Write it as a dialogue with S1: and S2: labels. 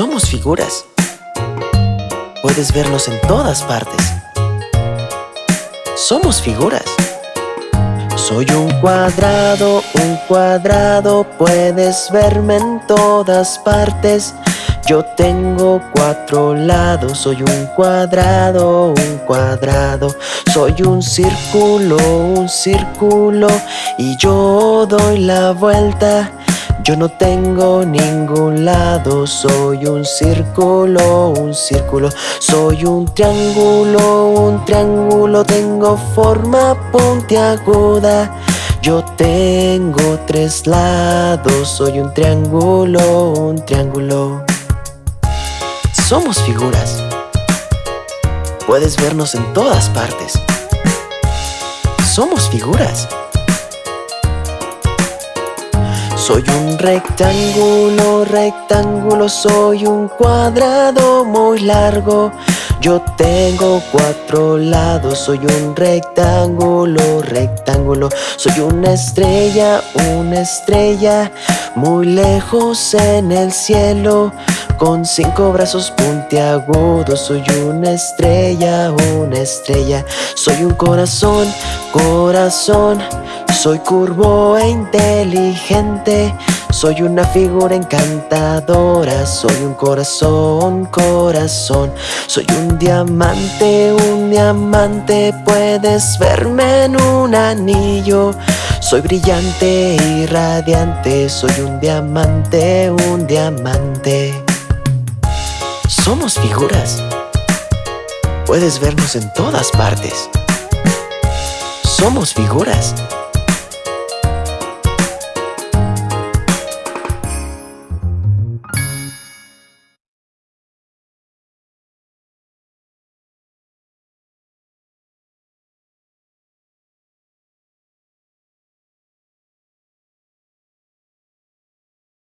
S1: Somos figuras. Puedes vernos en todas partes. Somos figuras. Soy un cuadrado, un cuadrado, puedes verme en todas partes. Yo tengo cuatro lados, soy un cuadrado, un cuadrado. Soy un círculo, un círculo, y yo doy la vuelta. Yo no tengo ningún lado, soy un círculo, un círculo. Soy un triángulo, un triángulo Tengo forma puntiaguda. Yo tengo tres lados, soy un triángulo, un triángulo. Somos figuras. Puedes vernos en todas partes. Somos figuras soy un rectángulo, rectángulo, soy un cuadrado muy largo. Yo tengo cuatro lados, soy un rectángulo, rectángulo. Soy una estrella, una estrella, muy lejos en el cielo. Con cinco brazos puntiagudos Soy una estrella, una estrella. Soy un corazón, corazón soy curvo e inteligente Soy una figura encantadora Soy un corazón, corazón. Soy un diamante, un diamante Puedes verme en un anillo. Soy brillante y radiante Soy un diamante, un diamante. Somos figuras. Puedes vernos en todas partes. Somos figuras